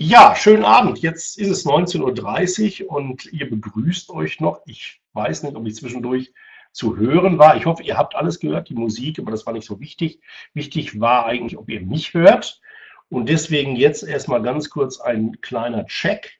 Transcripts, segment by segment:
Ja, schönen Abend. Jetzt ist es 19.30 Uhr und ihr begrüßt euch noch. Ich weiß nicht, ob ich zwischendurch zu hören war. Ich hoffe, ihr habt alles gehört, die Musik, aber das war nicht so wichtig. Wichtig war eigentlich, ob ihr mich hört. Und deswegen jetzt erstmal ganz kurz ein kleiner Check.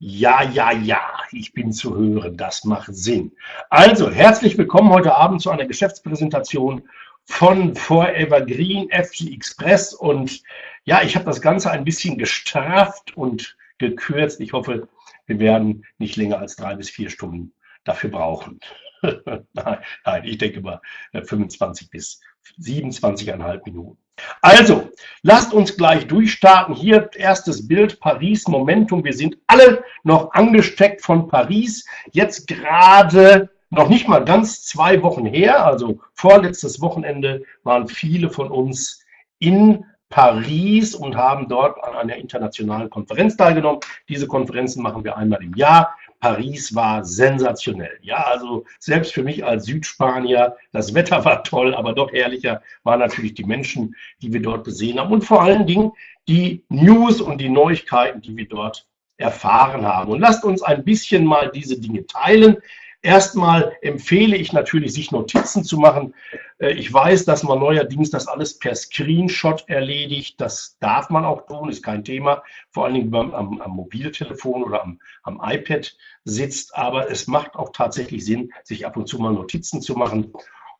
Ja, ja, ja, ich bin zu hören. Das macht Sinn. Also, herzlich willkommen heute Abend zu einer Geschäftspräsentation von Forever Green FG Express und ja, ich habe das Ganze ein bisschen gestrafft und gekürzt. Ich hoffe, wir werden nicht länger als drei bis vier Stunden dafür brauchen. nein, nein, ich denke mal 25 äh, bis 27,5 Minuten. Also, lasst uns gleich durchstarten. Hier erstes Bild, Paris, Momentum. Wir sind alle noch angesteckt von Paris. Jetzt gerade noch nicht mal ganz zwei Wochen her, also vorletztes Wochenende waren viele von uns in Paris und haben dort an einer internationalen Konferenz teilgenommen. Diese Konferenzen machen wir einmal im Jahr. Paris war sensationell. Ja, also selbst für mich als Südspanier, das Wetter war toll, aber doch herrlicher waren natürlich die Menschen, die wir dort gesehen haben und vor allen Dingen die News und die Neuigkeiten, die wir dort erfahren haben. Und lasst uns ein bisschen mal diese Dinge teilen. Erstmal empfehle ich natürlich, sich Notizen zu machen. Äh, ich weiß, dass man neuerdings das alles per Screenshot erledigt. Das darf man auch tun, ist kein Thema. Vor allen Dingen, am, am Mobiltelefon oder am, am iPad sitzt. Aber es macht auch tatsächlich Sinn, sich ab und zu mal Notizen zu machen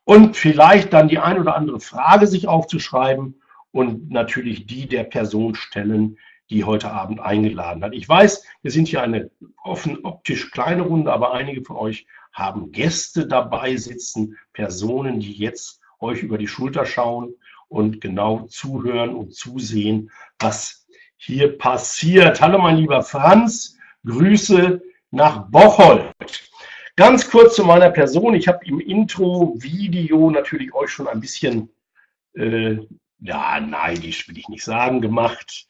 und vielleicht dann die ein oder andere Frage sich aufzuschreiben und natürlich die der Person stellen, die heute Abend eingeladen hat. Ich weiß, wir sind hier eine offen optisch kleine Runde, aber einige von euch haben Gäste dabei sitzen, Personen, die jetzt euch über die Schulter schauen und genau zuhören und zusehen, was hier passiert. Hallo mein lieber Franz, Grüße nach Bocholt. Ganz kurz zu meiner Person. Ich habe im Intro-Video natürlich euch schon ein bisschen, äh, ja, neidisch will ich nicht sagen, gemacht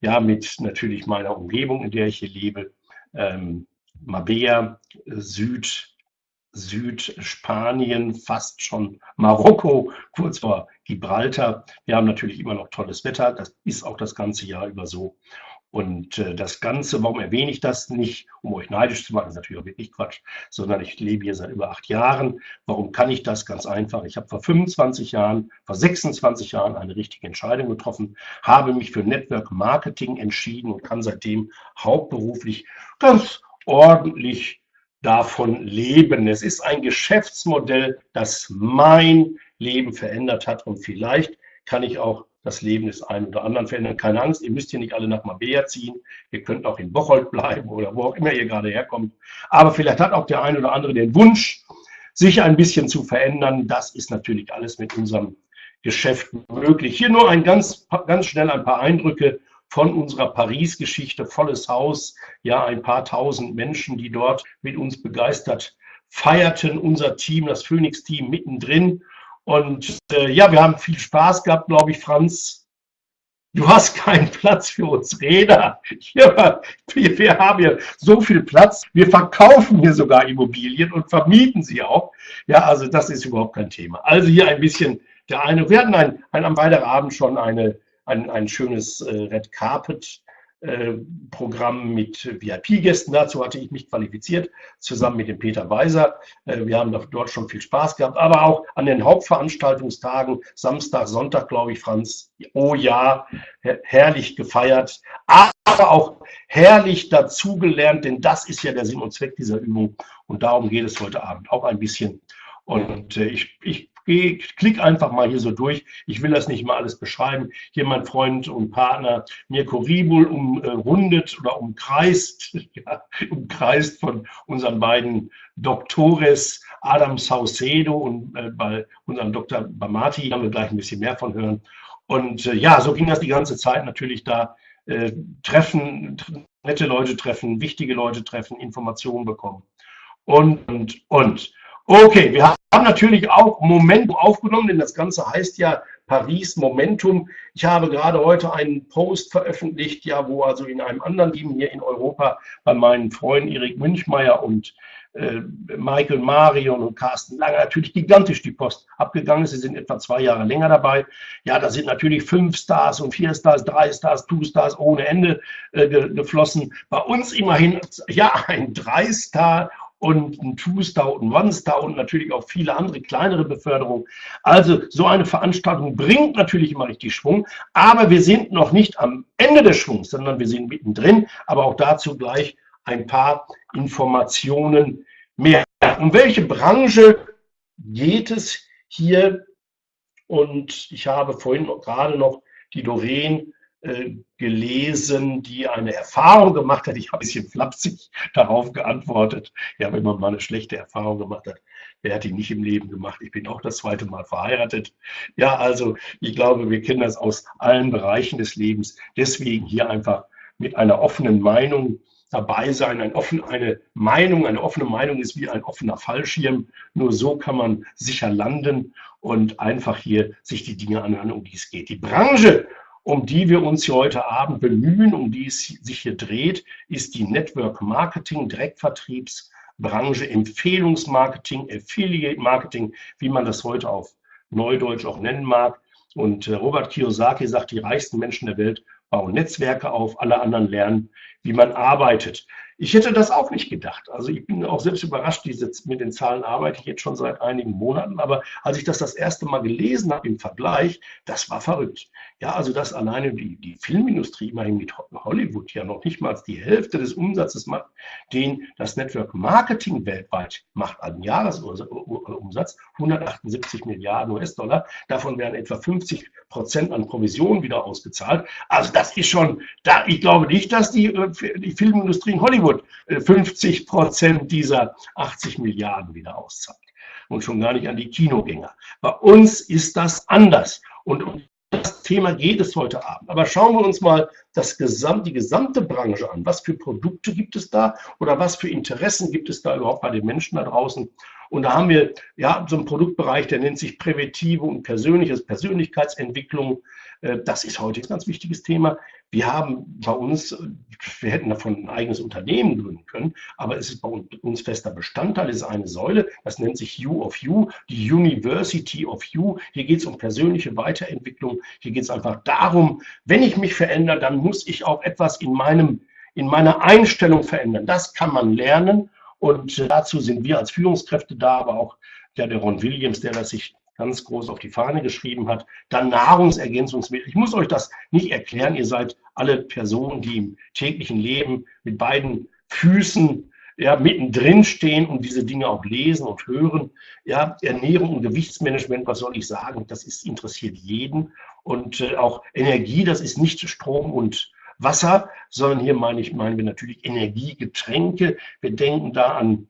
ja, mit natürlich meiner Umgebung, in der ich hier lebe, ähm, Mabea, Süd, Südspanien, fast schon Marokko, kurz vor Gibraltar. Wir haben natürlich immer noch tolles Wetter, das ist auch das ganze Jahr über so. Und äh, das Ganze, warum erwähne ich das nicht, um euch neidisch zu machen, ist natürlich auch wirklich Quatsch, sondern ich lebe hier seit über acht Jahren. Warum kann ich das? Ganz einfach. Ich habe vor 25 Jahren, vor 26 Jahren eine richtige Entscheidung getroffen, habe mich für Network Marketing entschieden und kann seitdem hauptberuflich ganz ordentlich davon leben. Es ist ein Geschäftsmodell, das mein Leben verändert hat und vielleicht kann ich auch das Leben des einen oder anderen verändern. Keine Angst, ihr müsst hier nicht alle nach Mabea ziehen. Ihr könnt auch in Bocholt bleiben oder wo auch immer ihr gerade herkommt. Aber vielleicht hat auch der ein oder andere den Wunsch, sich ein bisschen zu verändern. Das ist natürlich alles mit unserem Geschäft möglich. Hier nur ein ganz, ganz schnell ein paar Eindrücke von unserer Paris-Geschichte. Volles Haus, ja, ein paar tausend Menschen, die dort mit uns begeistert feierten. Unser Team, das Phoenix-Team mittendrin. Und äh, ja, wir haben viel Spaß gehabt, glaube ich, Franz. Du hast keinen Platz für uns Räder. Ja, wir, haben hier so viel Platz. Wir verkaufen hier sogar Immobilien und vermieten sie auch. Ja, also das ist überhaupt kein Thema. Also hier ein bisschen der eine. Wir hatten ein, ein am Weiterabend schon eine, ein, ein schönes äh, Red Carpet Programm mit VIP-Gästen. Dazu hatte ich mich qualifiziert, zusammen mit dem Peter Weiser. Äh, wir haben dort schon viel Spaß gehabt, aber auch an den Hauptveranstaltungstagen, Samstag, Sonntag, glaube ich, Franz, oh ja, herrlich gefeiert, aber auch herrlich dazugelernt, denn das ist ja der Sinn und Zweck dieser Übung und darum geht es heute Abend auch ein bisschen. Und äh, ich, ich Geh, klick einfach mal hier so durch. Ich will das nicht mal alles beschreiben. Hier mein Freund und Partner Mirko Ribul umrundet oder umkreist, ja, umkreist von unseren beiden Doktores Adam Saucedo und äh, bei unserem Dr. Bamati haben wir gleich ein bisschen mehr von hören. Und äh, ja, so ging das die ganze Zeit natürlich da. Äh, treffen, nette Leute treffen, wichtige Leute treffen, Informationen bekommen. Und, und, und. Okay, wir haben natürlich auch Momentum aufgenommen, denn das Ganze heißt ja Paris Momentum. Ich habe gerade heute einen Post veröffentlicht, ja, wo also in einem anderen Team hier in Europa bei meinen Freunden Erik Münchmeier und äh, Michael Marion und Carsten Lange natürlich gigantisch die Post abgegangen ist. Sie sind etwa zwei Jahre länger dabei. Ja, da sind natürlich fünf Stars und vier Stars, drei Stars, two Stars ohne Ende äh, geflossen. Bei uns immerhin ja ein Drei-Star und ein Two-Star und One-Star und natürlich auch viele andere kleinere Beförderungen. Also so eine Veranstaltung bringt natürlich immer richtig Schwung, aber wir sind noch nicht am Ende des Schwungs, sondern wir sind mittendrin. Aber auch dazu gleich ein paar Informationen mehr. Um welche Branche geht es hier? Und ich habe vorhin gerade noch die Doreen gelesen, die eine Erfahrung gemacht hat. Ich habe ein bisschen flapsig darauf geantwortet. Ja, wenn man mal eine schlechte Erfahrung gemacht hat, wer hat die nicht im Leben gemacht? Ich bin auch das zweite Mal verheiratet. Ja, also ich glaube, wir kennen das aus allen Bereichen des Lebens. Deswegen hier einfach mit einer offenen Meinung dabei sein. Ein offen, eine Meinung, eine offene Meinung ist wie ein offener Fallschirm. Nur so kann man sicher landen und einfach hier sich die Dinge anhören, um die es geht. Die Branche, um die wir uns hier heute Abend bemühen, um die es sich hier dreht, ist die Network Marketing, Direktvertriebsbranche, Empfehlungsmarketing, Affiliate Marketing, wie man das heute auf Neudeutsch auch nennen mag. Und äh, Robert Kiyosaki sagt, die reichsten Menschen der Welt bauen Netzwerke auf, alle anderen lernen, wie man arbeitet. Ich hätte das auch nicht gedacht. Also ich bin auch selbst überrascht, diese, mit den Zahlen arbeite ich jetzt schon seit einigen Monaten, aber als ich das das erste Mal gelesen habe im Vergleich, das war verrückt. Ja, also dass alleine die, die Filmindustrie immerhin mit Hollywood ja noch nicht mal die Hälfte des Umsatzes macht, den das Network Marketing weltweit macht an Jahresumsatz, 178 Milliarden US-Dollar. Davon werden etwa 50 Prozent an Provisionen wieder ausgezahlt. Also das ist schon, da, ich glaube nicht, dass die, äh, die Filmindustrie in Hollywood 50 äh, Prozent dieser 80 Milliarden wieder auszahlt. Und schon gar nicht an die Kinogänger. Bei uns ist das anders. Und um das Thema geht es heute Abend. Aber schauen wir uns mal das Gesamt, die gesamte Branche an. Was für Produkte gibt es da oder was für Interessen gibt es da überhaupt bei den Menschen da draußen? Und da haben wir ja so einen Produktbereich, der nennt sich Präventive und Persönliches, Persönlichkeitsentwicklung. Äh, das ist heute ein ganz wichtiges Thema. Wir haben bei uns, wir hätten davon ein eigenes Unternehmen gründen können, aber es ist bei uns fester Bestandteil, es ist eine Säule, das nennt sich You of You, die University of You. Hier geht es um persönliche Weiterentwicklung. Hier geht es einfach darum, wenn ich mich verändere, dann muss ich auch etwas in meinem in meiner Einstellung verändern. Das kann man lernen und dazu sind wir als Führungskräfte da, aber auch ja, der Ron Williams, der das sich ganz groß auf die Fahne geschrieben hat. Dann Nahrungsergänzungsmittel. Ich muss euch das nicht erklären. Ihr seid alle Personen, die im täglichen Leben mit beiden Füßen ja, mittendrin stehen und diese Dinge auch lesen und hören. Ja, Ernährung und Gewichtsmanagement, was soll ich sagen? Das ist, interessiert jeden. Und äh, auch Energie, das ist nicht Strom und Wasser, sondern hier meine ich, meinen wir natürlich Energiegetränke. Wir denken da an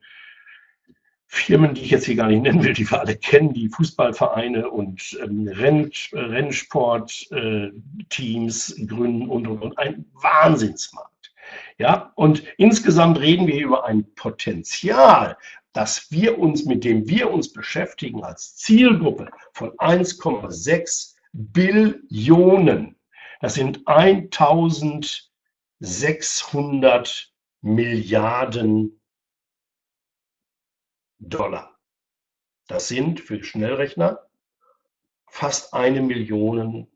Firmen, die ich jetzt hier gar nicht nennen will, die wir alle kennen, die Fußballvereine und ähm, Renn, Rennsportteams äh, gründen und, und, und ein Wahnsinnsmarkt. Ja, und insgesamt reden wir über ein Potenzial, dass wir uns, mit dem wir uns beschäftigen als Zielgruppe von 1,6 Billionen. Das sind 1600 Milliarden Dollar. Das sind für Schnellrechner fast eine Million,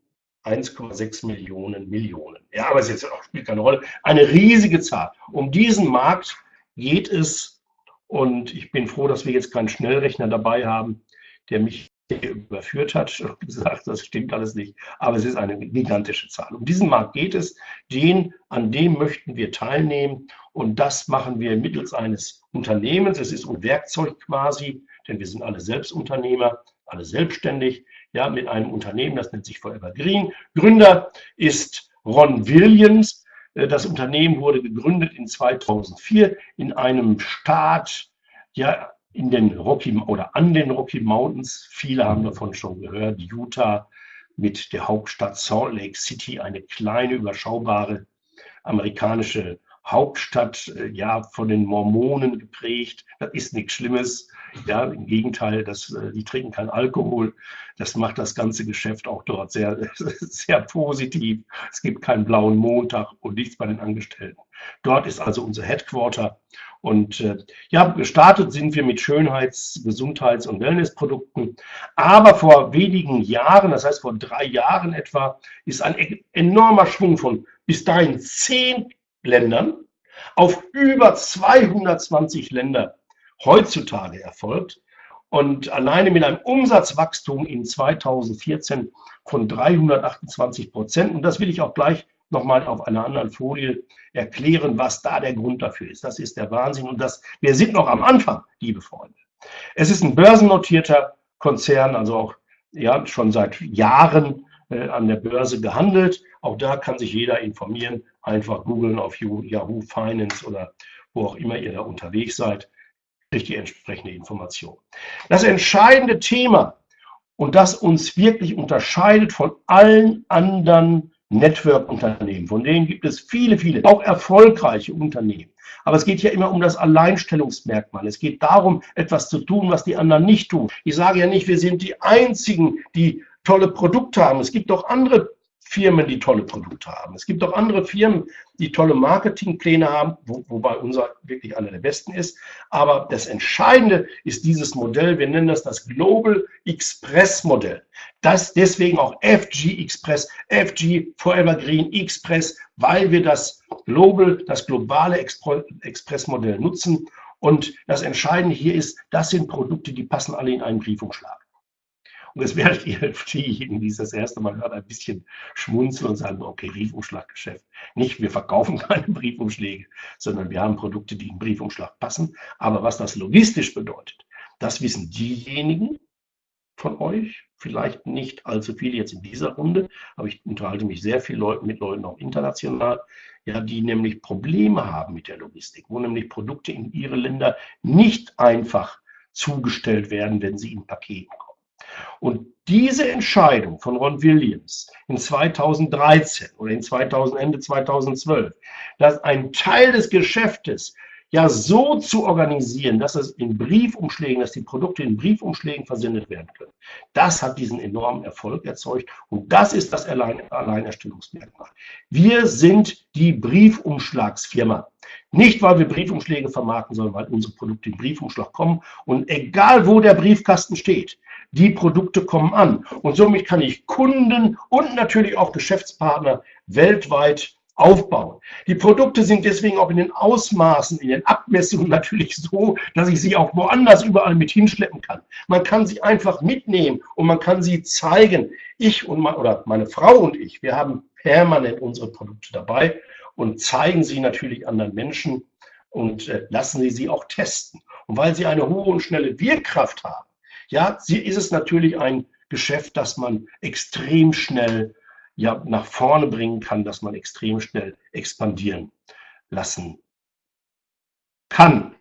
1,6 Millionen Millionen. Ja, aber es jetzt auch, spielt keine Rolle. Eine riesige Zahl. Um diesen Markt geht es und ich bin froh, dass wir jetzt keinen Schnellrechner dabei haben, der mich überführt hat und gesagt, das stimmt alles nicht. Aber es ist eine gigantische Zahl. Um diesen Markt geht es, den, an dem möchten wir teilnehmen und das machen wir mittels eines Unternehmens. Es ist ein Werkzeug quasi, denn wir sind alle Selbstunternehmer, alle selbstständig, ja, mit einem Unternehmen, das nennt sich Forever Green. Gründer ist Ron Williams. Äh, das Unternehmen wurde gegründet in 2004 in einem Staat, ja, in den Rocky oder an den Rocky Mountains. Viele haben davon schon gehört. Utah mit der Hauptstadt Salt Lake City, eine kleine, überschaubare amerikanische Hauptstadt, äh, ja, von den Mormonen geprägt. Das ist nichts Schlimmes. Ja, im Gegenteil, das, äh, die trinken keinen Alkohol. Das macht das ganze Geschäft auch dort sehr, sehr positiv. Es gibt keinen blauen Montag und nichts bei den Angestellten. Dort ist also unser Headquarter. Und äh, ja, gestartet sind wir mit Schönheits-, Gesundheits- und Wellnessprodukten. Aber vor wenigen Jahren, das heißt vor drei Jahren etwa, ist ein e-, enormer Schwung von bis dahin zehn Ländern auf über 220 Länder heutzutage erfolgt. Und alleine mit einem Umsatzwachstum in 2014 von 328 Prozent. Und das will ich auch gleich nochmal auf einer anderen Folie erklären, was da der Grund dafür ist. Das ist der Wahnsinn. Und das, wir sind noch am Anfang, liebe Freunde. Es ist ein börsennotierter Konzern, also auch ja, schon seit Jahren äh, an der Börse gehandelt. Auch da kann sich jeder informieren. Einfach googeln auf Yahoo Finance oder wo auch immer ihr da unterwegs seid kriegt die entsprechende Information. Das entscheidende Thema und das uns wirklich unterscheidet von allen anderen Network-Unternehmen, von denen gibt es viele, viele, auch erfolgreiche Unternehmen. Aber es geht ja immer um das Alleinstellungsmerkmal. Es geht darum, etwas zu tun, was die anderen nicht tun. Ich sage ja nicht, wir sind die Einzigen, die tolle Produkte haben. Es gibt auch andere Firmen, die tolle Produkte haben. Es gibt auch andere Firmen, die tolle Marketingpläne haben, wo, wobei unser wirklich einer der besten ist. Aber das Entscheidende ist dieses Modell, wir nennen das das Global Express Modell. Das deswegen auch FG Express, FG Forever Green Express, weil wir das Global, das globale Express Modell nutzen. Und das Entscheidende hier ist, das sind Produkte, die passen alle in einen Briefumschlag. Und werdet ihr diejenigen, die es das erste Mal hören, ein bisschen schmunzeln und sagen, okay, Briefumschlaggeschäft. Nicht, wir verkaufen keine Briefumschläge, sondern wir haben Produkte, die in Briefumschlag passen. Aber was das logistisch bedeutet, das wissen diejenigen von euch, vielleicht nicht allzu viele jetzt in dieser Runde, aber ich unterhalte mich sehr viel mit Leuten auch international, ja, die nämlich Probleme haben mit der Logistik, wo nämlich Produkte in ihre Länder nicht einfach zugestellt werden, wenn sie in Paketen kommen. Und diese Entscheidung von Ron Williams in 2013 oder in 2000, Ende 2012, dass ein Teil des Geschäftes ja so zu organisieren, dass es in Briefumschlägen, dass die Produkte in Briefumschlägen versendet werden können. Das hat diesen enormen Erfolg erzeugt und das ist das Allein Alleinerstellungsmerkmal. Wir sind die Briefumschlagsfirma. Nicht, weil wir Briefumschläge vermarkten, sondern weil unsere Produkte in Briefumschlag kommen und egal wo der Briefkasten steht, die Produkte kommen an. Und somit kann ich Kunden und natürlich auch Geschäftspartner weltweit aufbauen. Die Produkte sind deswegen auch in den Ausmaßen, in den Abmessungen natürlich so, dass ich sie auch woanders überall mit hinschleppen kann. Man kann sie einfach mitnehmen und man kann sie zeigen. Ich und mein, oder meine Frau und ich, wir haben permanent unsere Produkte dabei und zeigen sie natürlich anderen Menschen und äh, lassen sie sie auch testen. Und weil sie eine hohe und schnelle Wirkkraft haben, ja, ist es natürlich ein Geschäft, das man extrem schnell ja, nach vorne bringen kann, dass man extrem schnell expandieren lassen kann.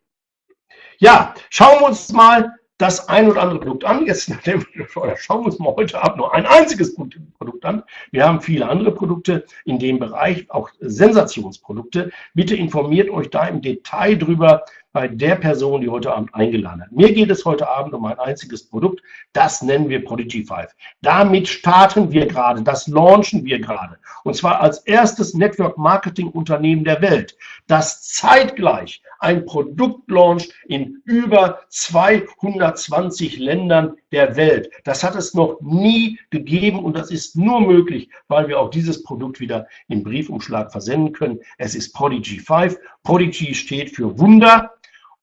Ja, schauen wir uns mal das ein oder andere Produkt an. Jetzt schauen wir uns mal heute Abend nur ein einziges Produkt an. Wir haben viele andere Produkte in dem Bereich, auch Sensationsprodukte. Bitte informiert euch da im Detail drüber, bei der Person, die heute Abend eingeladen hat. Mir geht es heute Abend um ein einziges Produkt, das nennen wir Prodigy 5. Damit starten wir gerade, das launchen wir gerade. Und zwar als erstes Network Marketing Unternehmen der Welt, das zeitgleich ein Produkt launcht in über 220 Ländern der Welt. Das hat es noch nie gegeben und das ist nur möglich, weil wir auch dieses Produkt wieder im Briefumschlag versenden können. Es ist Prodigy 5. Prodigy steht für Wunder.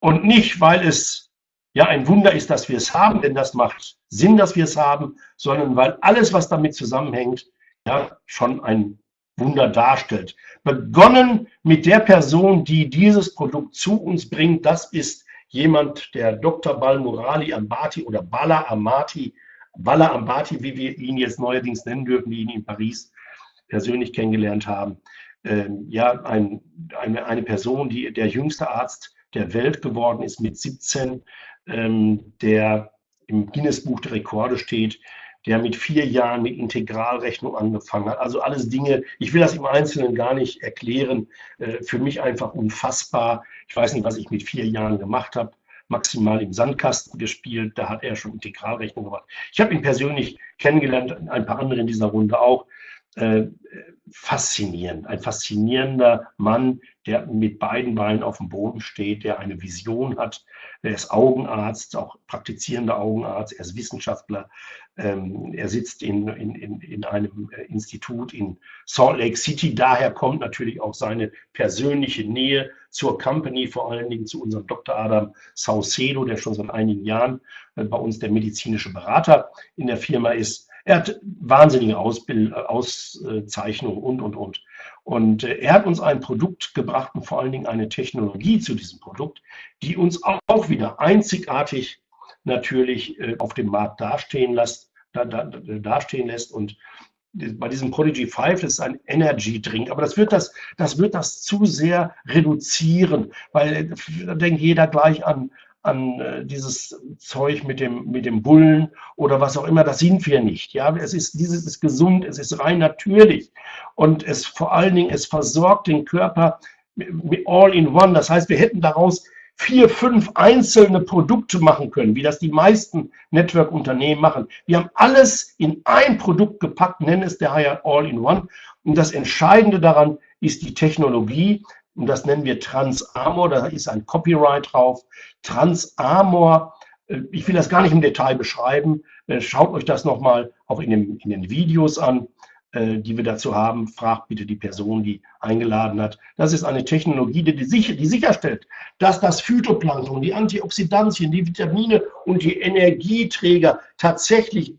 Und nicht, weil es ja ein Wunder ist, dass wir es haben, denn das macht Sinn, dass wir es haben, sondern weil alles, was damit zusammenhängt, ja schon ein Wunder darstellt. Begonnen mit der Person, die dieses Produkt zu uns bringt, das ist jemand, der Dr. Balmurali Ambati oder Bala Amati, Bala Ambati, wie wir ihn jetzt neuerdings nennen dürfen, die ihn in Paris persönlich kennengelernt haben. Ähm, ja, ein, eine, eine Person, die der jüngste Arzt der Welt geworden ist mit 17, ähm, der im Guinness-Buch der Rekorde steht, der mit vier Jahren mit Integralrechnung angefangen hat. Also alles Dinge, ich will das im Einzelnen gar nicht erklären, äh, für mich einfach unfassbar. Ich weiß nicht, was ich mit vier Jahren gemacht habe maximal im Sandkasten gespielt. Da hat er schon Integralrechnung gemacht. Ich habe ihn persönlich kennengelernt, ein paar andere in dieser Runde auch. Äh, faszinierend, ein faszinierender Mann, der mit beiden Beinen auf dem Boden steht, der eine Vision hat. Er ist Augenarzt, auch praktizierender Augenarzt, er ist Wissenschaftler. Ähm, er sitzt in, in, in, in einem äh, Institut in Salt Lake City. Daher kommt natürlich auch seine persönliche Nähe zur Company, vor allen Dingen zu unserem Dr. Adam Saucedo, der schon seit einigen Jahren äh, bei uns der medizinische Berater in der Firma ist. Er hat wahnsinnige Ausbild Auszeichnungen und, und, und. Und äh, er hat uns ein Produkt gebracht und vor allen Dingen eine Technologie zu diesem Produkt, die uns auch wieder einzigartig natürlich äh, auf dem Markt dastehen lässt, da, da, dastehen lässt. Und bei diesem Prodigy 5 das ist ein Energy Drink, aber das wird das, das wird das zu sehr reduzieren, weil äh, da denkt jeder gleich an, an äh, dieses Zeug mit dem, mit dem Bullen oder was auch immer, das sind wir nicht. Ja, es ist, dieses ist gesund, es ist rein natürlich und es vor allen Dingen, es versorgt den Körper all in one. Das heißt, wir hätten daraus vier, fünf einzelne Produkte machen können, wie das die meisten Network-Unternehmen machen. Wir haben alles in ein Produkt gepackt, nennen es daher All in One. Und das Entscheidende daran ist die Technologie, und das nennen wir Transamor, da ist ein Copyright drauf. Transamor, äh, ich will das gar nicht im Detail beschreiben, äh, schaut euch das nochmal auch in, dem, in den Videos an, äh, die wir dazu haben. Fragt bitte die Person, die eingeladen hat. Das ist eine Technologie, die, sicher, die sicherstellt, dass das Phytoplankton, die Antioxidantien, die Vitamine und die Energieträger tatsächlich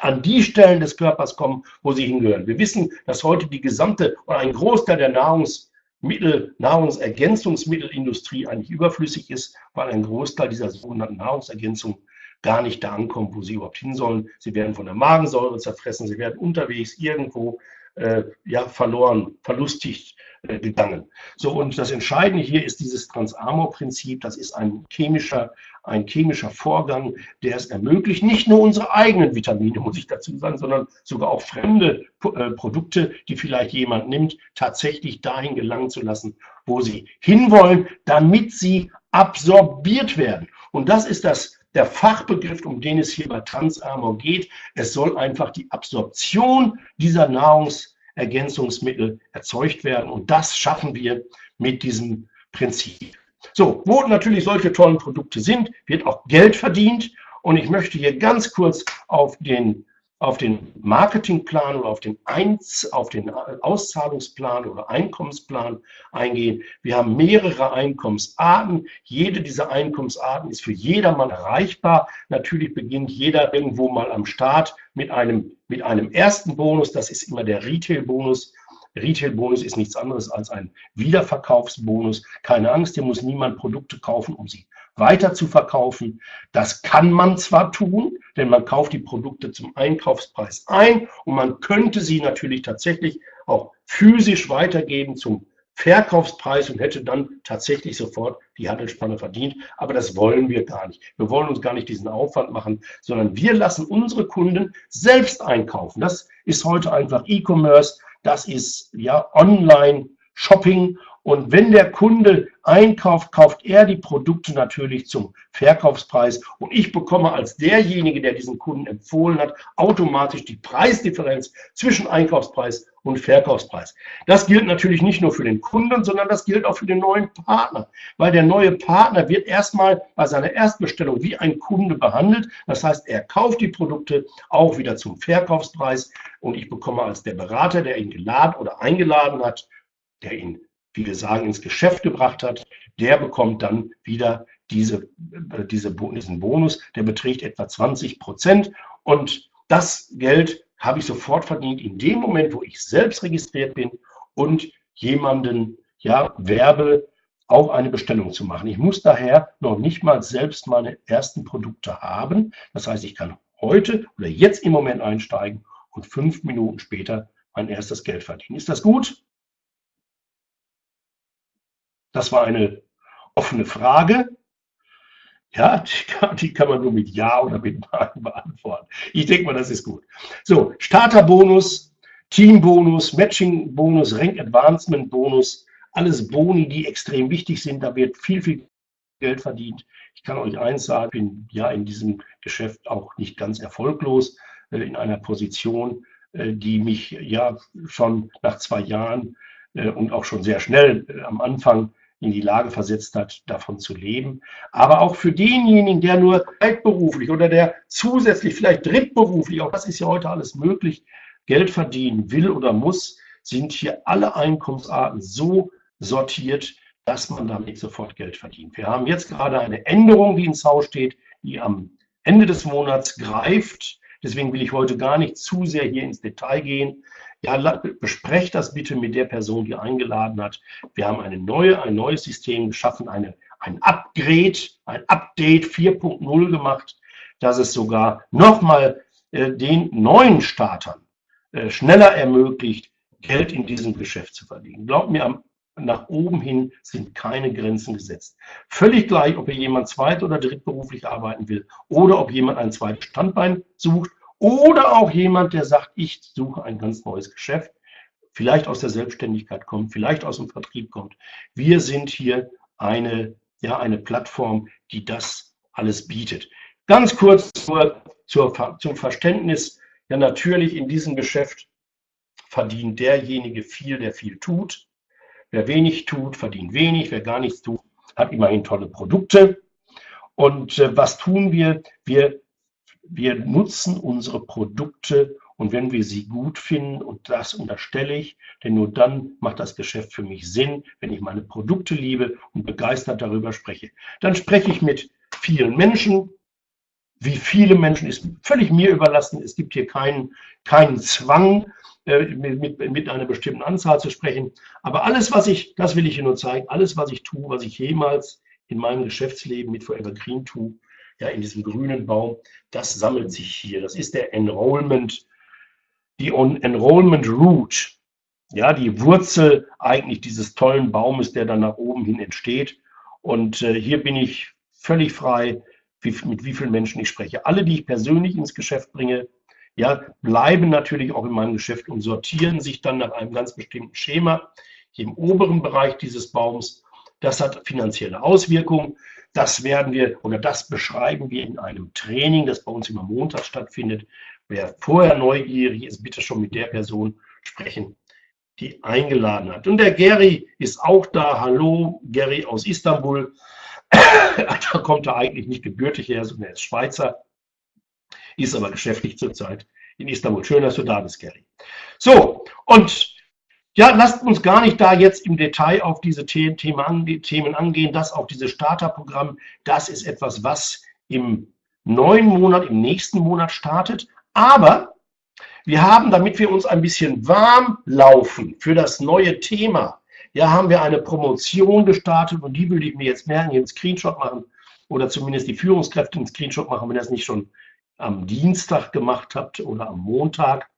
an die Stellen des Körpers kommen, wo sie hingehören. Wir wissen, dass heute die gesamte oder ein Großteil der Nahrungs Mittel, Nahrungsergänzungsmittelindustrie eigentlich überflüssig ist, weil ein Großteil dieser sogenannten Nahrungsergänzungen gar nicht da ankommt, wo sie überhaupt hin sollen. Sie werden von der Magensäure zerfressen, sie werden unterwegs irgendwo äh, ja, verloren, verlustigt äh, gegangen. So, und das Entscheidende hier ist dieses Transamor-Prinzip. Das ist ein chemischer, ein chemischer Vorgang, der es ermöglicht, nicht nur unsere eigenen Vitamine, muss ich dazu sagen, sondern sogar auch fremde äh, Produkte, die vielleicht jemand nimmt, tatsächlich dahin gelangen zu lassen, wo sie hinwollen, damit sie absorbiert werden. Und das ist das der Fachbegriff, um den es hier bei Transamor geht. Es soll einfach die Absorption dieser Nahrungsergänzungsmittel erzeugt werden. Und das schaffen wir mit diesem Prinzip. So, wo natürlich solche tollen Produkte sind, wird auch Geld verdient. Und ich möchte hier ganz kurz auf den auf den Marketingplan oder auf den, Einz, auf den Auszahlungsplan oder Einkommensplan eingehen. Wir haben mehrere Einkommensarten. Jede dieser Einkommensarten ist für jedermann erreichbar. Natürlich beginnt jeder irgendwo mal am Start mit einem, mit einem ersten Bonus. Das ist immer der Retail-Bonus. Retail-Bonus ist nichts anderes als ein Wiederverkaufsbonus. Keine Angst, hier muss niemand Produkte kaufen, um sie weiter zu verkaufen. Das kann man zwar tun, denn man kauft die Produkte zum Einkaufspreis ein und man könnte sie natürlich tatsächlich auch physisch weitergeben zum Verkaufspreis und hätte dann tatsächlich sofort die Handelsspanne verdient. Aber das wollen wir gar nicht. Wir wollen uns gar nicht diesen Aufwand machen, sondern wir lassen unsere Kunden selbst einkaufen. Das ist heute einfach E-Commerce, das ist ja Online-Shopping und wenn der Kunde einkauft, kauft er die Produkte natürlich zum Verkaufspreis. Und ich bekomme als derjenige, der diesen Kunden empfohlen hat, automatisch die Preisdifferenz zwischen Einkaufspreis und Verkaufspreis. Das gilt natürlich nicht nur für den Kunden, sondern das gilt auch für den neuen Partner. Weil der neue Partner wird erstmal bei seiner Erstbestellung wie ein Kunde behandelt. Das heißt, er kauft die Produkte auch wieder zum Verkaufspreis und ich bekomme als der Berater, der ihn geladen oder eingeladen hat, der ihn wie wir sagen, ins Geschäft gebracht hat, der bekommt dann wieder diese, äh, diese, diesen Bonus, der beträgt etwa 20 Prozent. Und das Geld habe ich sofort verdient in dem Moment, wo ich selbst registriert bin und jemanden ja, werbe, auch eine Bestellung zu machen. Ich muss daher noch nicht mal selbst meine ersten Produkte haben. Das heißt, ich kann heute oder jetzt im Moment einsteigen und fünf Minuten später mein erstes Geld verdienen. Ist das gut? Das war eine offene Frage. Ja, die kann, man nur mit Ja oder mit Nein beantworten. Ich denke mal, das ist gut. So, Starterbonus, Teambonus, Matchingbonus, Rank Advancement Bonus, alles Boni, die extrem wichtig sind. Da wird viel, viel Geld verdient. Ich kann euch eins sagen, ich bin ja in diesem Geschäft auch nicht ganz erfolglos, äh, in einer Position, äh, die mich ja schon nach zwei Jahren äh, und auch schon sehr schnell am Anfang in die Lage versetzt hat, davon zu leben. Aber auch für denjenigen, der nur zweitberuflich oder der zusätzlich vielleicht drittberuflich, auch das ist ja heute alles möglich, Geld verdienen will oder muss, sind hier alle Einkommensarten so sortiert, dass man damit sofort Geld verdient. Wir haben jetzt gerade eine Änderung, die ins Haus steht, die am Ende des Monats greift. Deswegen will ich heute gar nicht zu sehr hier ins Detail gehen. Ja, besprecht das bitte mit der Person, die eingeladen hat. Wir haben eine neue, ein neues System geschaffen, eine, ein Upgrade, ein Update 4.0 gemacht, dass es sogar nochmal äh, den neuen Startern äh, schneller ermöglicht, Geld in diesem Geschäft zu verdienen. Glaubt mir, am nach oben hin sind keine Grenzen gesetzt. Völlig gleich, ob hier jemand zweit- oder drittberuflich arbeiten will oder ob jemand ein zweites Standbein sucht oder auch jemand, der sagt, ich suche ein ganz neues Geschäft, vielleicht aus der Selbstständigkeit kommt, vielleicht aus dem Vertrieb kommt. Wir sind hier eine, ja, eine Plattform, die das alles bietet. Ganz kurz zur, zur, zum Verständnis. Ja, natürlich in diesem Geschäft verdient derjenige viel, der viel tut. Wer wenig tut, verdient wenig. Wer gar nichts tut, hat immerhin tolle Produkte. Und äh, was tun wir? wir? Wir nutzen unsere Produkte und wenn wir sie gut finden, und das unterstelle ich, denn nur dann macht das Geschäft für mich Sinn, wenn ich meine Produkte liebe und begeistert darüber spreche. Dann spreche ich mit vielen Menschen. Wie viele Menschen ist völlig mir überlassen. Es gibt hier keinen, keinen Zwang, äh, mit, mit einer bestimmten Anzahl zu sprechen. Aber alles, was ich, das will ich Ihnen nur zeigen, alles, was ich tue, was ich jemals in meinem Geschäftsleben mit Forever Green tue, ja, in diesem grünen Baum, das sammelt sich hier. Das ist der Enrollment, die Enrollment Root, ja, die Wurzel eigentlich dieses tollen Baumes, der dann nach oben hin entsteht. Und äh, hier bin ich völlig frei, wie, mit wie vielen Menschen ich spreche. Alle, die ich persönlich ins Geschäft bringe, ja, bleiben natürlich auch in meinem Geschäft und sortieren sich dann nach einem ganz bestimmten Schema im oberen Bereich dieses Baums. Das hat finanzielle Auswirkungen. Das werden wir oder das beschreiben wir in einem Training, das bei uns immer Montag stattfindet. Wer vorher neugierig ist, bitte schon mit der Person sprechen, die eingeladen hat. Und der Gary ist auch da. Hallo, Gary aus Istanbul. da kommt er eigentlich nicht gebürtig her, sondern er ist Schweizer ist aber geschäftlich zurzeit in Istanbul. Schön, dass du da bist, Gary. So, und ja, lasst uns gar nicht da jetzt im Detail auf diese Themen angehen. Das auch dieses Starterprogramm, das ist etwas, was im neuen Monat, im nächsten Monat startet. Aber wir haben, damit wir uns ein bisschen warm laufen für das neue Thema, ja, haben wir eine Promotion gestartet und die würde ich mir jetzt merken, hier einen Screenshot machen oder zumindest die Führungskräfte einen Screenshot machen, wenn das nicht schon am Dienstag gemacht habt oder am Montag,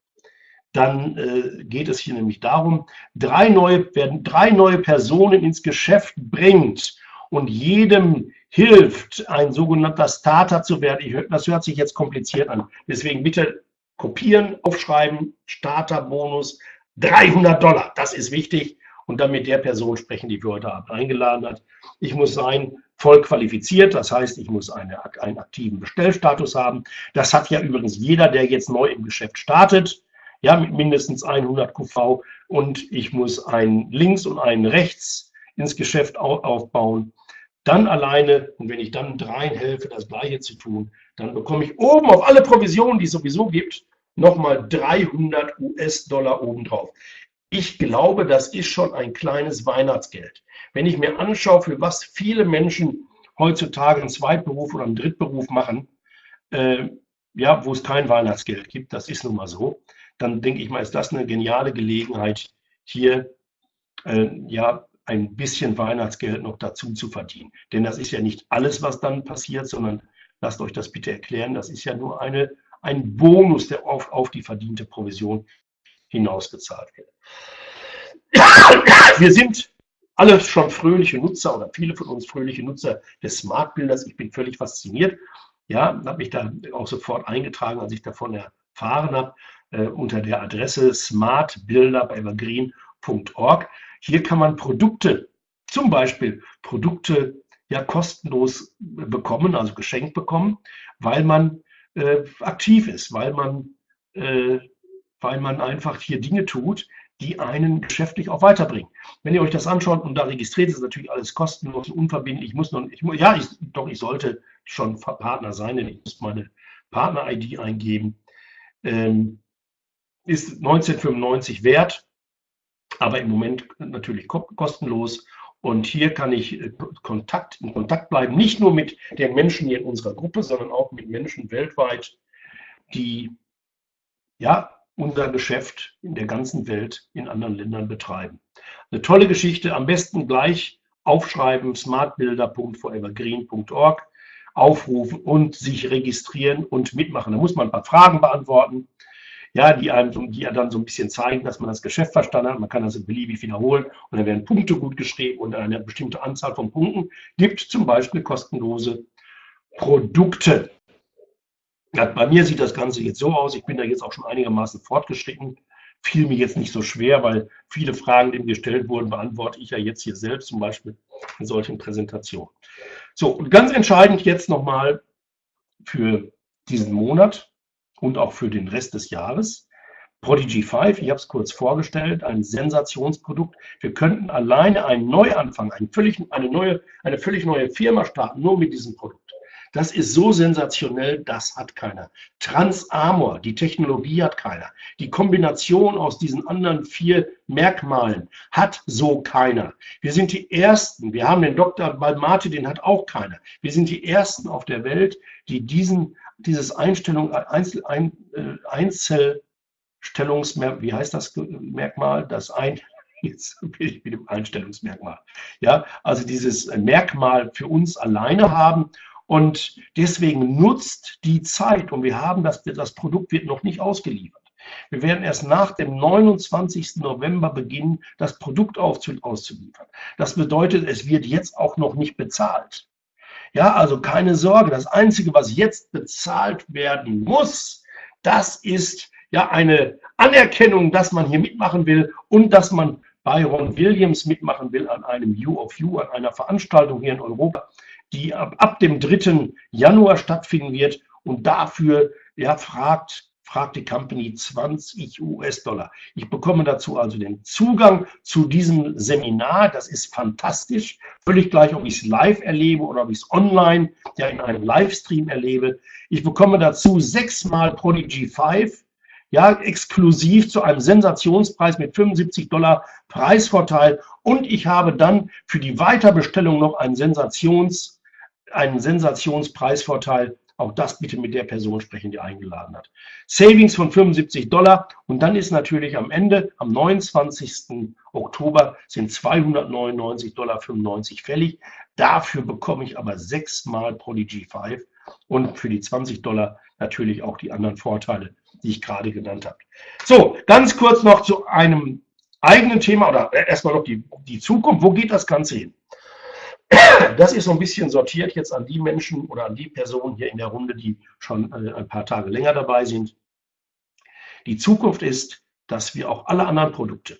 dann äh, geht es hier nämlich darum, drei neue, werden drei neue Personen ins Geschäft bringt und jedem hilft, ein sogenannter Starter zu werden. Ich, das hört sich jetzt kompliziert an. Deswegen bitte kopieren, aufschreiben, Starterbonus, 300 Dollar, das ist wichtig. Und dann mit der Person sprechen, die für heute Abend eingeladen hat. Ich muss sein, voll qualifiziert. Das heißt, ich muss eine, einen aktiven Bestellstatus haben. Das hat ja übrigens jeder, der jetzt neu im Geschäft startet, ja, mit mindestens 100 QV. Und ich muss einen links und einen rechts ins Geschäft aufbauen. Dann alleine, und wenn ich dann dreien helfe, das Gleiche zu tun, dann bekomme ich oben auf alle Provisionen, die es sowieso gibt, nochmal 300 US-Dollar obendrauf. Ich glaube, das ist schon ein kleines Weihnachtsgeld. Wenn ich mir anschaue, für was viele Menschen heutzutage einen Zweitberuf oder einen Drittberuf machen, äh, ja, wo es kein Weihnachtsgeld gibt, das ist nun mal so, dann denke ich mal, ist das eine geniale Gelegenheit, hier äh, ja ein bisschen Weihnachtsgeld noch dazu zu verdienen. Denn das ist ja nicht alles, was dann passiert, sondern lasst euch das bitte erklären, das ist ja nur eine, ein Bonus, der auf, auf die verdiente Provision hinausgezahlt wird. Wir sind alle schon fröhliche Nutzer oder viele von uns fröhliche Nutzer des Smart Builders. Ich bin völlig fasziniert. Ja, habe mich da auch sofort eingetragen, als ich davon erfahren habe, unter der Adresse smartbuilder.evergreen.org. Hier kann man Produkte, zum Beispiel Produkte ja kostenlos bekommen, also geschenkt bekommen, weil man äh, aktiv ist, weil man, äh, weil man einfach hier Dinge tut, die einen geschäftlich auch weiterbringen. Wenn ihr euch das anschaut und da registriert, ist natürlich alles kostenlos und unverbindlich. Ich muss noch, ich, ja, ich, doch, ich sollte schon Partner sein, denn ich muss meine Partner-ID eingeben. Ähm, ist 1995 wert, aber im Moment natürlich kostenlos. Und hier kann ich äh, Kontakt, in Kontakt bleiben, nicht nur mit den Menschen hier in unserer Gruppe, sondern auch mit Menschen weltweit, die ja unser Geschäft in der ganzen Welt in anderen Ländern betreiben. Eine tolle Geschichte, am besten gleich aufschreiben, smartbuilder.forevergreen.org, aufrufen und sich registrieren und mitmachen. Da muss man ein paar Fragen beantworten, ja, die einem, die dann so ein bisschen zeigen, dass man das Geschäft verstanden hat. Man kann das beliebig wiederholen und dann werden Punkte gut geschrieben und eine bestimmte Anzahl von Punkten gibt zum Beispiel kostenlose Produkte. Ja, bei mir sieht das Ganze jetzt so aus, ich bin da jetzt auch schon einigermaßen fortgeschritten, fiel mir jetzt nicht so schwer, weil viele Fragen, die mir gestellt wurden, beantworte ich ja jetzt hier selbst, zum Beispiel in solchen Präsentationen. So, und ganz entscheidend jetzt nochmal für diesen Monat und auch für den Rest des Jahres. Prodigy 5, ich habe es kurz vorgestellt, ein Sensationsprodukt. Wir könnten alleine einen Neuanfang, einen völlig, eine, neue, eine völlig neue Firma starten, nur mit diesem Produkt. Das ist so sensationell, das hat keiner. Transamor, die Technologie hat keiner. Die Kombination aus diesen anderen vier Merkmalen hat so keiner. Wir sind die Ersten. Wir haben den Dr. Balmate, den hat auch keiner. Wir sind die Ersten auf der Welt, die diesen, dieses Einstellung, Einzel, ein, äh, Einzelstellungsmerkmal, wie heißt das Merkmal? Das ein, jetzt bin ich mit dem Einstellungsmerkmal. Ja, also dieses Merkmal für uns alleine haben und deswegen nutzt die Zeit und wir haben das, das Produkt wird noch nicht ausgeliefert. Wir werden erst nach dem 29. November beginnen, das Produkt auszuliefern. Das bedeutet, es wird jetzt auch noch nicht bezahlt. Ja, also keine Sorge. Das Einzige, was jetzt bezahlt werden muss, das ist ja eine Anerkennung, dass man hier mitmachen will und dass man bei Ron Williams mitmachen will an einem You of You, an einer Veranstaltung hier in Europa die ab, ab dem 3. Januar stattfinden wird. Und dafür ja, fragt, fragt die Company 20 US-Dollar. Ich bekomme dazu also den Zugang zu diesem Seminar. Das ist fantastisch. Völlig gleich, ob ich es live erlebe oder ob ich es online ja in einem Livestream erlebe. Ich bekomme dazu sechsmal Prodigy 5 ja, exklusiv zu einem Sensationspreis mit 75 Dollar Preisvorteil und ich habe dann für die Weiterbestellung noch einen Sensations einen Sensationspreisvorteil. Auch das bitte mit der Person sprechen, die eingeladen hat. Savings von 75 Dollar und dann ist natürlich am Ende, am 29. Oktober, sind 299,95 Dollar fällig. Dafür bekomme ich aber sechsmal Prodigy 5 und für die 20 Dollar natürlich auch die anderen Vorteile, die ich gerade genannt habe. So, ganz kurz noch zu einem eigenen Thema oder erstmal noch die, die Zukunft. Wo geht das Ganze hin? Das ist so ein bisschen sortiert jetzt an die Menschen oder an die Personen hier in der Runde, die schon äh, ein paar Tage länger dabei sind. Die Zukunft ist, dass wir auch alle anderen Produkte,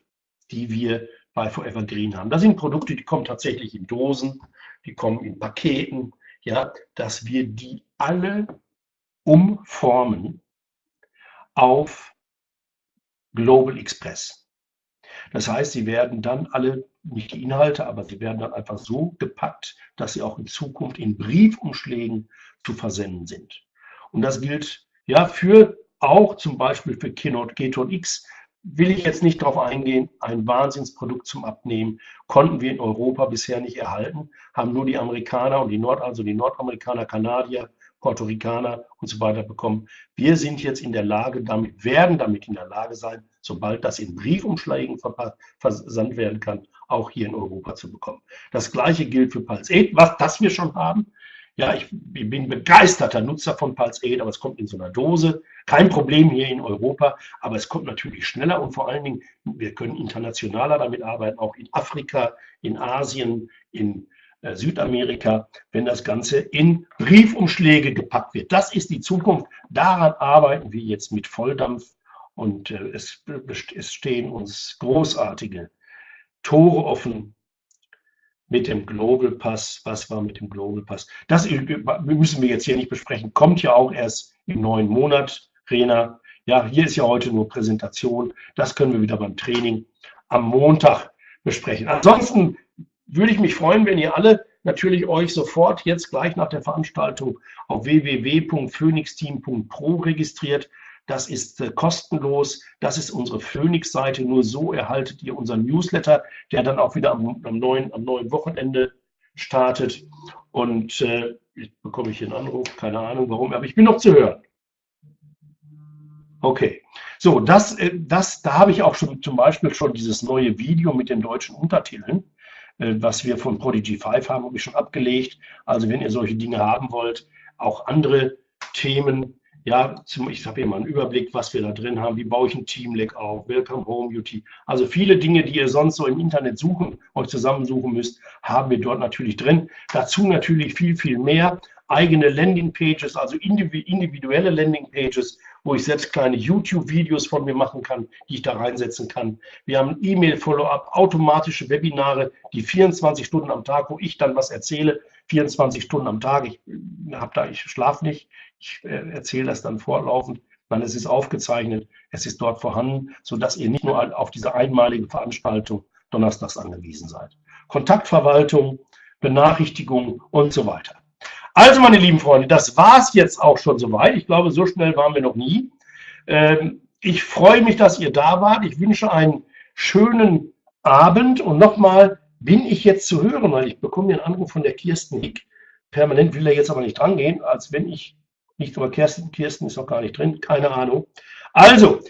die wir bei Forever Green haben, das sind Produkte, die kommen tatsächlich in Dosen, die kommen in Paketen, ja, dass wir die alle umformen auf Global Express. Das heißt, sie werden dann alle nicht die Inhalte, aber sie werden dann einfach so gepackt, dass sie auch in Zukunft in Briefumschlägen zu versenden sind. Und das gilt ja für auch zum Beispiel für Keynote Keton X, will ich jetzt nicht darauf eingehen, ein Wahnsinnsprodukt zum Abnehmen konnten wir in Europa bisher nicht erhalten, haben nur die Amerikaner und die Nord, also die Nordamerikaner, Kanadier, Puerto Ricaner und so weiter bekommen. Wir sind jetzt in der Lage, damit werden damit in der Lage sein, sobald das in Briefumschlägen versandt werden kann, auch hier in Europa zu bekommen. Das gleiche gilt für Pulse 8, was das wir schon haben. Ja, ich bin begeisterter Nutzer von Pulse 8, aber es kommt in so einer Dose. Kein Problem hier in Europa, aber es kommt natürlich schneller und vor allen Dingen, wir können internationaler damit arbeiten, auch in Afrika, in Asien, in äh, Südamerika, wenn das Ganze in Briefumschläge gepackt wird. Das ist die Zukunft. Daran arbeiten wir jetzt mit Volldampf und äh, es, es stehen uns großartige Tore offen mit dem Global Pass. Was war mit dem Global Pass? Das müssen wir jetzt hier nicht besprechen. Kommt ja auch erst im neuen Monat, Rena. Ja, hier ist ja heute nur Präsentation. Das können wir wieder beim Training am Montag besprechen. Ansonsten würde ich mich freuen, wenn ihr alle natürlich euch sofort jetzt gleich nach der Veranstaltung auf www.phoenixteam.pro registriert. Das ist äh, kostenlos. Das ist unsere Phoenix-Seite. Nur so erhaltet ihr unseren Newsletter, der dann auch wieder am, am, neuen, am neuen Wochenende startet. Und äh, jetzt bekomme ich hier einen Anruf, keine Ahnung warum, aber ich bin noch zu hören. Okay, so, das, äh, das, da habe ich auch schon zum Beispiel schon dieses neue Video mit den deutschen Untertiteln, äh, was wir von Prodigy 5 haben, habe ich schon abgelegt. Also wenn ihr solche Dinge haben wollt, auch andere Themen, ja, ich habe hier mal einen Überblick, was wir da drin haben. Wie baue ich ein Teamleg auf? Welcome Home UT. Also viele Dinge, die ihr sonst so im Internet suchen, euch zusammensuchen müsst, haben wir dort natürlich drin. Dazu natürlich viel, viel mehr. Eigene Landingpages, also individuelle Landingpages, wo ich selbst kleine YouTube-Videos von mir machen kann, die ich da reinsetzen kann. Wir haben E-Mail-Follow-up, automatische Webinare, die 24 Stunden am Tag, wo ich dann was erzähle, 24 Stunden am Tag. Ich, hab da, ich schlafe nicht, ich äh, erzähle das dann fortlaufend. Nein, es ist aufgezeichnet, es ist dort vorhanden, sodass ihr nicht nur auf diese einmalige Veranstaltung donnerstags angewiesen seid. Kontaktverwaltung, Benachrichtigung und so weiter. Also, meine lieben Freunde, das war es jetzt auch schon soweit. Ich glaube, so schnell waren wir noch nie. Ähm, ich freue mich, dass ihr da wart. Ich wünsche einen schönen Abend und nochmal bin ich jetzt zu hören, weil ich bekomme einen Anruf von der Kirsten Hick. Permanent will er jetzt aber nicht drangehen, als wenn ich nicht über Kirsten, Kirsten ist noch gar nicht drin, keine Ahnung. Also,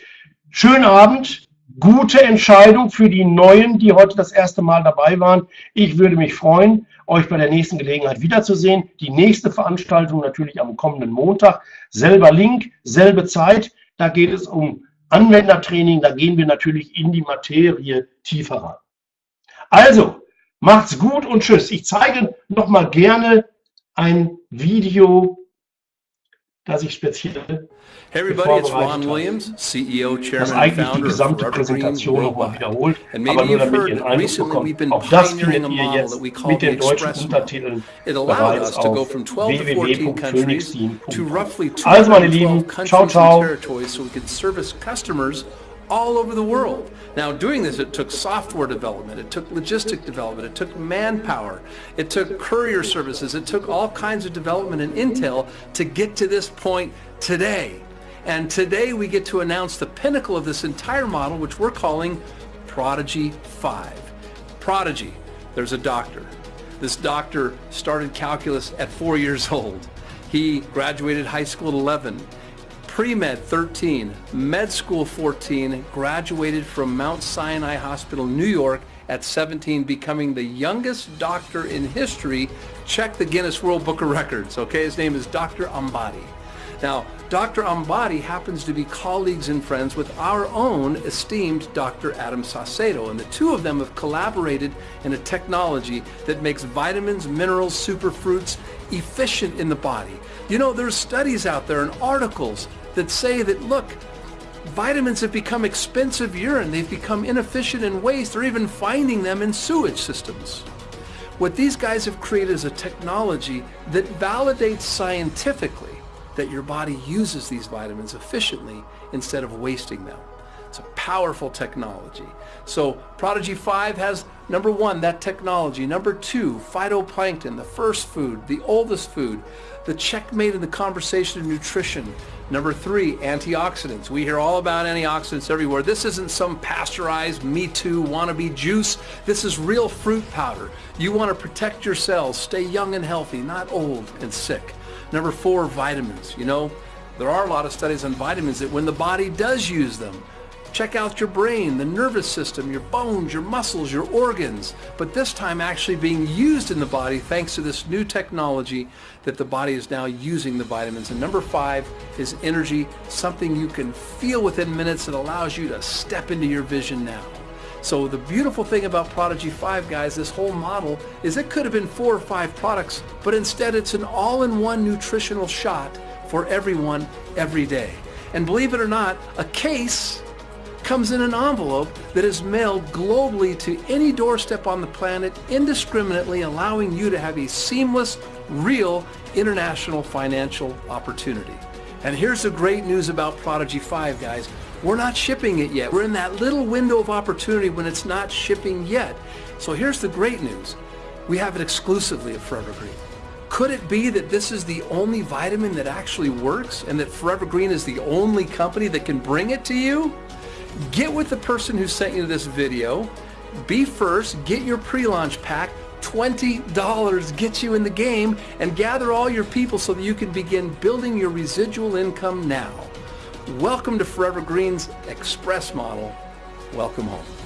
schönen Abend, gute Entscheidung für die Neuen, die heute das erste Mal dabei waren. Ich würde mich freuen, euch bei der nächsten Gelegenheit wiederzusehen. Die nächste Veranstaltung natürlich am kommenden Montag. Selber Link, selbe Zeit. Da geht es um Anwendertraining. Da gehen wir natürlich in die Materie tiefer rein. Also, macht's gut und tschüss. Ich zeige noch mal gerne ein Video dass ich speziell Hey everybody, it's Ron Williams, CEO, Chairman, and Founder of Rubber Worldwide. And maybe you've heard that recently we've been pioneering a model that we call the Express model. It allowed us to go from 12 to 14 countries to roughly 212 countries and territories so we could service customers all over the world. Now doing this, it took software development, it took logistic development, it took manpower, it took courier services, it took all kinds of development and intel to get to this point today. And today we get to announce the pinnacle of this entire model, which we're calling Prodigy 5. Prodigy, there's a doctor. This doctor started calculus at four years old. He graduated high school at 11 pre-med 13, med school 14, graduated from Mount Sinai Hospital, New York at 17, becoming the youngest doctor in history. Check the Guinness World Book of Records, okay? His name is Dr. Ambadi. Now, Dr. Ambadi happens to be colleagues and friends with our own esteemed Dr. Adam Saucedo, and the two of them have collaborated in a technology that makes vitamins, minerals, superfruits efficient in the body. You know, there's studies out there and articles that say that, look, vitamins have become expensive urine. They've become inefficient in waste. They're even finding them in sewage systems. What these guys have created is a technology that validates scientifically that your body uses these vitamins efficiently instead of wasting them. It's a powerful technology. So Prodigy 5 has number one, that technology. Number two, phytoplankton, the first food, the oldest food, the checkmate in the conversation of nutrition. Number three, antioxidants. We hear all about antioxidants everywhere. This isn't some pasteurized Me Too wannabe juice. This is real fruit powder. You want to protect your cells, stay young and healthy, not old and sick. Number four, vitamins. You know, there are a lot of studies on vitamins that when the body does use them, Check out your brain, the nervous system, your bones, your muscles, your organs, but this time actually being used in the body thanks to this new technology that the body is now using the vitamins. And number five is energy, something you can feel within minutes that allows you to step into your vision now. So the beautiful thing about Prodigy 5, guys, this whole model, is it could have been four or five products, but instead it's an all-in-one nutritional shot for everyone every day. And believe it or not, a case comes in an envelope that is mailed globally to any doorstep on the planet indiscriminately, allowing you to have a seamless, real international financial opportunity. And here's the great news about Prodigy 5, guys. We're not shipping it yet. We're in that little window of opportunity when it's not shipping yet. So here's the great news. We have it exclusively at Forever Green. Could it be that this is the only vitamin that actually works and that Forever Green is the only company that can bring it to you? Get with the person who sent you this video. Be first, get your pre-launch pack. $20 gets you in the game and gather all your people so that you can begin building your residual income now. Welcome to Forever Green's Express model. Welcome home.